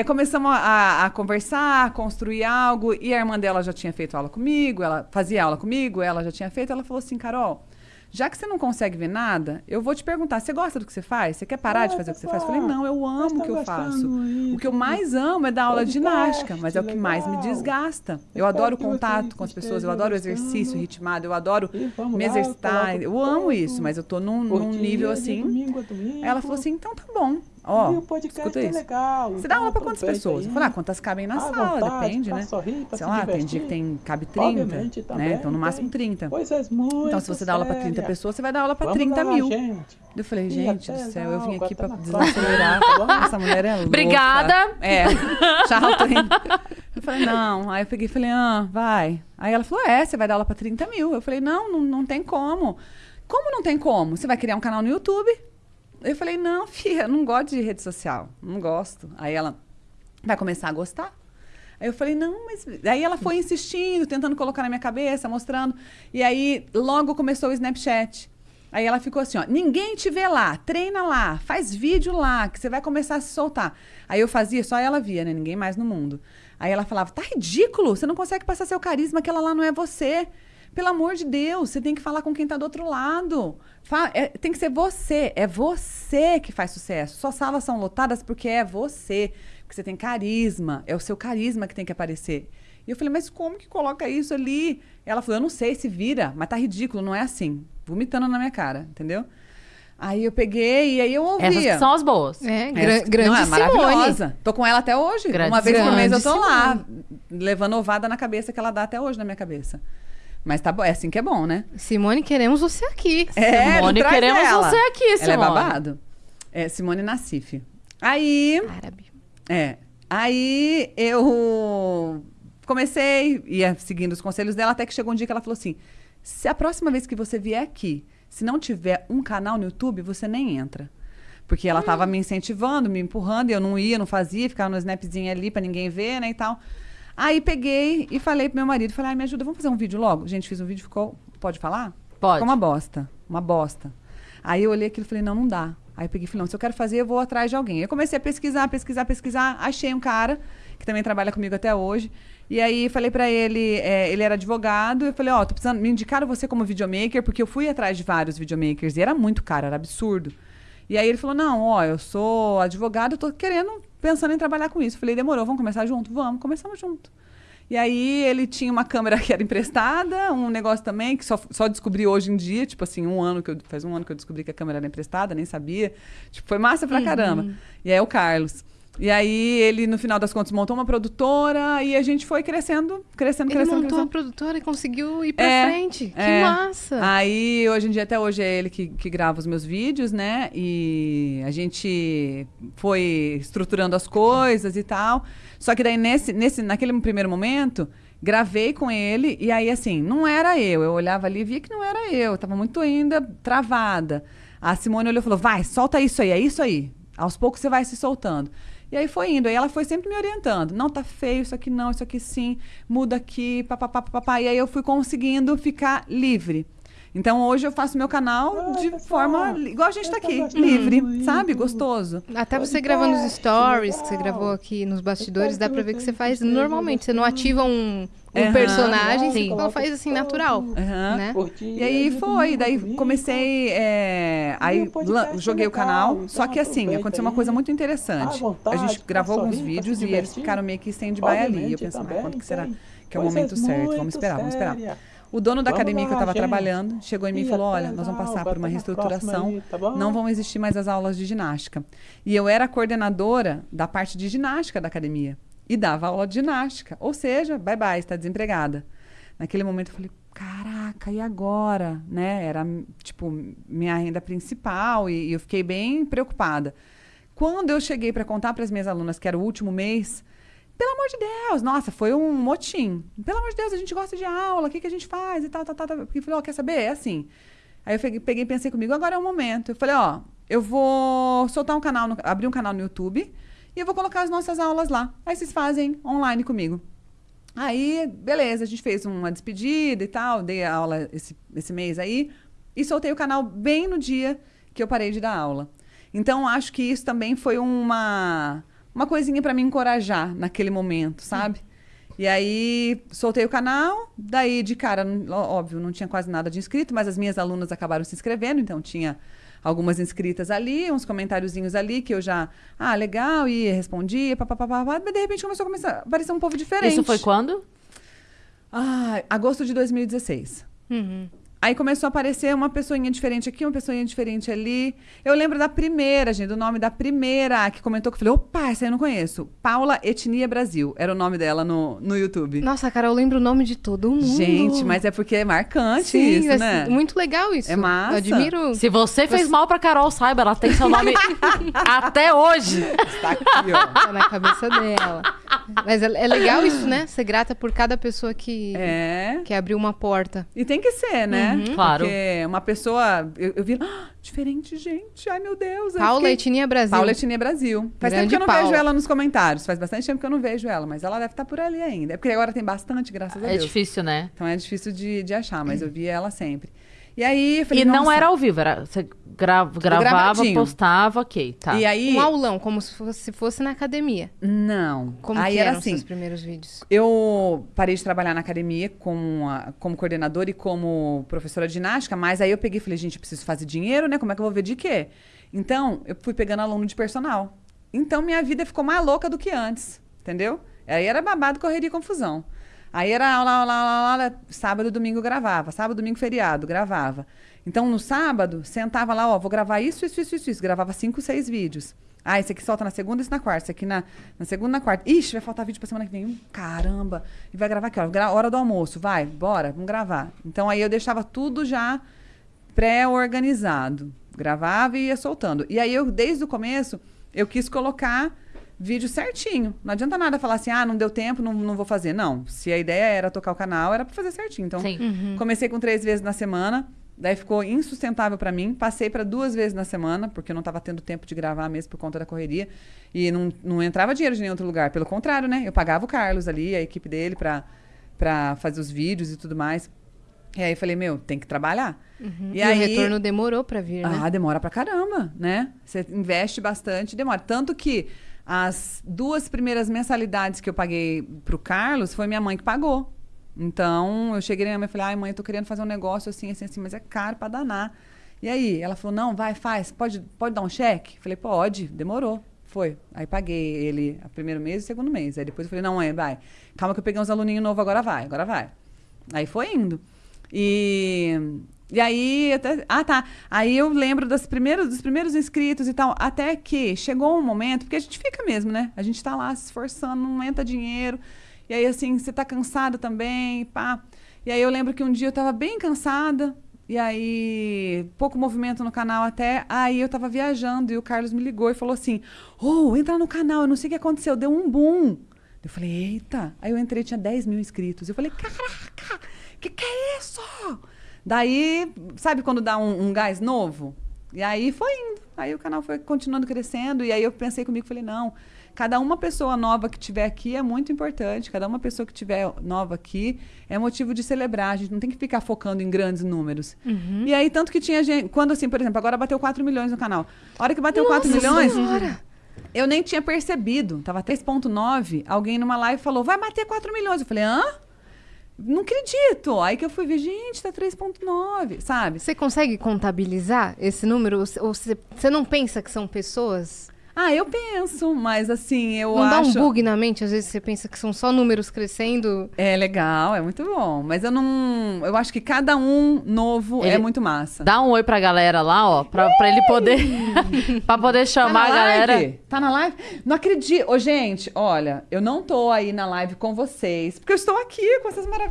é, começamos a, a conversar, a construir algo, e a irmã dela já tinha feito aula comigo, ela fazia aula comigo, ela já tinha feito, ela falou assim, Carol, já que você não consegue ver nada, eu vou te perguntar, você gosta do que você faz? Você quer parar de fazer o que você faz? Eu falei, não, eu amo o que eu faço. O que eu mais amo é dar aula de ginástica, mas é o que mais me desgasta. Eu adoro o contato com as pessoas, eu adoro o exercício ritmado, eu adoro me exercitar, eu amo isso, mas eu tô num, num nível assim. Ela falou assim, então tá bom. Ó, oh, escuta é isso. Legal, você dá aula para quantas pessoas? Eu falei, ah, quantas cabem na sala, vontade, depende, né? Sorrir, Sei lá, tem dia que tem, cabe 30, né? Então, no máximo 30. Coisas muito então, se você dá aula para 30 pessoas, você vai dar aula para 30 lá, mil. Gente. Eu falei, gente do céu, eu vim aqui para desacelerar. Tá Essa mulher é louca. Obrigada. É, tchau. Eu falei, não. Aí eu peguei e falei, ah, vai. Aí ela falou, é, você vai dar aula para 30 mil. Eu falei, não, não, não tem como. Como não tem como? Você vai criar um canal no YouTube eu falei, não, filha, não gosto de rede social. Não gosto. Aí ela vai começar a gostar. Aí eu falei, não, mas. Aí ela foi insistindo, tentando colocar na minha cabeça, mostrando. E aí logo começou o Snapchat. Aí ela ficou assim, ó, ninguém te vê lá, treina lá, faz vídeo lá, que você vai começar a se soltar. Aí eu fazia, só ela via, né? Ninguém mais no mundo. Aí ela falava, tá ridículo, você não consegue passar seu carisma, aquela lá não é você. Pelo amor de Deus, você tem que falar com quem está do outro lado. Fala, é, tem que ser você. É você que faz sucesso. Suas salas são lotadas porque é você. Porque você tem carisma. É o seu carisma que tem que aparecer. E eu falei, mas como que coloca isso ali? Ela falou, eu não sei se vira, mas tá ridículo, não é assim. Vomitando na minha cara, entendeu? Aí eu peguei e aí eu ouvia. Essas são as boas. É, gra grande não, é maravilhosa. Tô com ela até hoje. Grande Uma vez por mês eu tô lá, levando ovada na cabeça que ela dá até hoje na minha cabeça. Mas tá bom, é assim que é bom, né? Simone, queremos você aqui. É, Simone, queremos ela. você aqui, Simone. Ela é babado. É, Simone Nassif. Aí... Árabe. É. Aí eu comecei, ia seguindo os conselhos dela, até que chegou um dia que ela falou assim, se a próxima vez que você vier aqui, se não tiver um canal no YouTube, você nem entra. Porque ela estava hum. me incentivando, me empurrando, e eu não ia, não fazia, ficava no snapzinho ali para ninguém ver, né, e tal. Aí peguei e falei pro meu marido, falei, ai, me ajuda, vamos fazer um vídeo logo? Gente, fiz um vídeo, ficou. Pode falar? Pode. Ficou uma bosta. Uma bosta. Aí eu olhei aquilo e falei, não, não dá. Aí eu peguei e falei, não, se eu quero fazer, eu vou atrás de alguém. Eu comecei a pesquisar, pesquisar, pesquisar. Achei um cara que também trabalha comigo até hoje. E aí falei para ele, é, ele era advogado, eu falei, ó, oh, tô precisando, me indicaram você como videomaker, porque eu fui atrás de vários videomakers e era muito caro, era absurdo. E aí ele falou, não, ó, eu sou advogado, eu tô querendo, pensando em trabalhar com isso. falei, demorou, vamos começar junto? Vamos, começamos junto. E aí ele tinha uma câmera que era emprestada, um negócio também que só, só descobri hoje em dia, tipo assim, um ano que eu, faz um ano que eu descobri que a câmera era emprestada, nem sabia. Tipo, foi massa pra uhum. caramba. E aí é o Carlos. E aí ele, no final das contas, montou uma produtora e a gente foi crescendo, crescendo, ele crescendo. Ele montou crescendo. a produtora e conseguiu ir pra é, frente. Que é. massa! Aí, hoje em dia, até hoje, é ele que, que grava os meus vídeos, né? E a gente foi estruturando as coisas e tal. Só que daí, nesse, nesse, naquele primeiro momento, gravei com ele e aí, assim, não era eu. Eu olhava ali e via que não era eu. Eu tava muito ainda travada. A Simone olhou e falou, vai, solta isso aí, é isso aí. Aos poucos você vai se soltando. E aí foi indo. Aí ela foi sempre me orientando. Não, tá feio, isso aqui não, isso aqui sim, muda aqui, papapá, papapá. E aí eu fui conseguindo ficar livre. Então hoje eu faço meu canal ah, de forma igual a gente está aqui, livre, sabe? Gostoso. Até você gravando os stories que você gravou aqui nos bastidores, dá para ver que você faz normalmente. Você não ativa um, um uhum, personagem, sim. ela faz assim natural, uhum. né? E aí foi, daí comecei, é, aí joguei o canal, só que assim, aconteceu uma coisa muito interessante. A gente gravou alguns vídeos e eles ficaram meio que stand-by ali. Eu pensei, mas quando que será que é o momento certo? Vamos esperar, vamos esperar. O dono da vamos academia lá, que eu estava trabalhando chegou em mim e falou: Olha, nós vamos passar por uma reestruturação, aí, tá não vão existir mais as aulas de ginástica. E eu era coordenadora da parte de ginástica da academia e dava aula de ginástica. Ou seja, bye bye, está desempregada. Naquele momento eu falei: Caraca, e agora? Né? Era tipo minha renda principal e, e eu fiquei bem preocupada. Quando eu cheguei para contar para as minhas alunas que era o último mês, pelo amor de Deus, nossa, foi um motim. Pelo amor de Deus, a gente gosta de aula, o que, que a gente faz e tal, tal, tal. tal. Porque eu falei, ó, oh, quer saber? É assim. Aí eu peguei e pensei comigo, agora é o momento. Eu falei, ó, eu vou soltar um canal, no, abrir um canal no YouTube e eu vou colocar as nossas aulas lá. Aí vocês fazem online comigo. Aí, beleza, a gente fez uma despedida e tal, dei aula esse, esse mês aí e soltei o canal bem no dia que eu parei de dar aula. Então, acho que isso também foi uma uma coisinha para me encorajar naquele momento, sabe? E aí soltei o canal, daí de cara, óbvio, não tinha quase nada de inscrito, mas as minhas alunas acabaram se inscrevendo, então tinha algumas inscritas ali, uns comentáriozinhos ali que eu já, ah, legal, e respondia, papapá, mas de repente começou a começar a aparecer um povo diferente. Isso foi quando? Ah, agosto de 2016. Uhum. Aí começou a aparecer uma pessoinha diferente aqui, uma pessoinha diferente ali. Eu lembro da primeira, gente, do nome da primeira que comentou que eu falei, opa, essa eu não conheço. Paula Etnia Brasil, era o nome dela no, no YouTube. Nossa, cara, eu lembro o nome de todo mundo. Gente, mas é porque é marcante Sim, isso, né? Muito legal isso. É massa. Eu admiro. Se você fez mal pra Carol, saiba, ela tem seu nome até hoje. Está aqui, ó. Tá na cabeça dela. Mas é, é, legal isso, né? Ser grata por cada pessoa que, é. que abriu uma porta. E tem que ser, né? Uhum. Claro. Porque uma pessoa. Eu, eu vi. Ah, diferente, gente. Ai, meu Deus. Paula fiquei... Etnia Brasil. Paula Etnia Brasil. Faz Grande tempo que eu não Paula. vejo ela nos comentários. Faz bastante tempo que eu não vejo ela, mas ela deve estar por ali ainda. É porque agora tem bastante, graças a é Deus. É difícil, né? Então é difícil de, de achar, mas eu vi ela sempre. E aí, falei, E não era ao vivo, era. Você gra gravava, postava, ok, tá. E aí... Um aulão, como se fosse, se fosse na academia. Não. Como aí era assim, os primeiros vídeos? Eu parei de trabalhar na academia como, a, como coordenadora e como professora de ginástica, mas aí eu peguei e falei, gente, eu preciso fazer dinheiro, né? Como é que eu vou ver de quê? Então, eu fui pegando aluno de personal. Então, minha vida ficou mais louca do que antes, entendeu? Aí era babado, correria e confusão. Aí era aula, aula, aula, aula, sábado, domingo gravava, sábado, domingo, feriado, gravava. Então, no sábado, sentava lá, ó, vou gravar isso, isso, isso, isso, isso. Gravava cinco, seis vídeos. Ah, esse aqui solta na segunda esse na quarta. Esse aqui na, na segunda na quarta. Ixi, vai faltar vídeo pra semana que vem. caramba. E vai gravar aqui, ó. Hora do almoço. Vai, bora, vamos gravar. Então, aí eu deixava tudo já pré-organizado. Gravava e ia soltando. E aí, eu, desde o começo, eu quis colocar vídeo certinho. Não adianta nada falar assim, ah, não deu tempo, não, não vou fazer. Não. Se a ideia era tocar o canal, era pra fazer certinho. Então, uhum. comecei com três vezes na semana. Daí ficou insustentável para mim. Passei para duas vezes na semana, porque eu não estava tendo tempo de gravar mesmo por conta da correria. E não, não entrava dinheiro de nenhum outro lugar. Pelo contrário, né? Eu pagava o Carlos ali, a equipe dele, para fazer os vídeos e tudo mais. E aí eu falei, meu, tem que trabalhar. Uhum. E, e aí, o retorno demorou para vir, né? Ah, demora pra caramba, né? Você investe bastante, demora. Tanto que as duas primeiras mensalidades que eu paguei pro Carlos foi minha mãe que pagou. Então, eu cheguei na minha mãe e falei, ai, mãe, eu tô querendo fazer um negócio assim, assim, assim, mas é caro para danar. E aí, ela falou, não, vai, faz, pode, pode dar um cheque? Falei, pode, demorou. Foi. Aí paguei ele primeiro mês e o segundo mês. Aí depois eu falei, não, mãe, vai. Calma que eu peguei uns aluninhos novos, agora vai, agora vai. Aí foi indo. E, e aí, até, ah, tá. Aí eu lembro dos primeiros, dos primeiros inscritos e tal, até que chegou um momento, porque a gente fica mesmo, né? A gente tá lá se esforçando, não entra dinheiro. E aí, assim, você tá cansada também, pá. E aí eu lembro que um dia eu tava bem cansada, e aí, pouco movimento no canal até. Aí eu tava viajando e o Carlos me ligou e falou assim: oh, entra no canal, eu não sei o que aconteceu, deu um boom. Eu falei, eita. Aí eu entrei, tinha 10 mil inscritos. Eu falei, caraca, que que é isso? Daí, sabe quando dá um, um gás novo? E aí foi indo. Aí o canal foi continuando crescendo. E aí eu pensei comigo, falei, não, cada uma pessoa nova que tiver aqui é muito importante. Cada uma pessoa que tiver nova aqui é motivo de celebrar. A gente não tem que ficar focando em grandes números. Uhum. E aí, tanto que tinha gente. Quando, assim, por exemplo, agora bateu 4 milhões no canal. A hora que bateu Nossa 4 milhões. Senhora. Eu nem tinha percebido. Tava 3,9. Alguém numa live falou: vai bater 4 milhões. Eu falei: hã? Não acredito. Aí que eu fui ver, gente, tá 3,9, sabe? Você consegue contabilizar esse número? Ou você, não pensa que são pessoas? Ah, eu penso, mas assim, eu não acho... Não dá um bug na mente? Às vezes você pensa que são só números crescendo. É legal, é muito bom. Mas eu não... Eu acho que cada um novo ele... é muito massa. Dá um oi pra galera lá, ó, pra, pra ele poder... pra poder chamar tá a galera. Tá na live? Não acredito. Ô, gente, olha, eu não tô aí na live com vocês, porque eu estou aqui com essas maravilhosas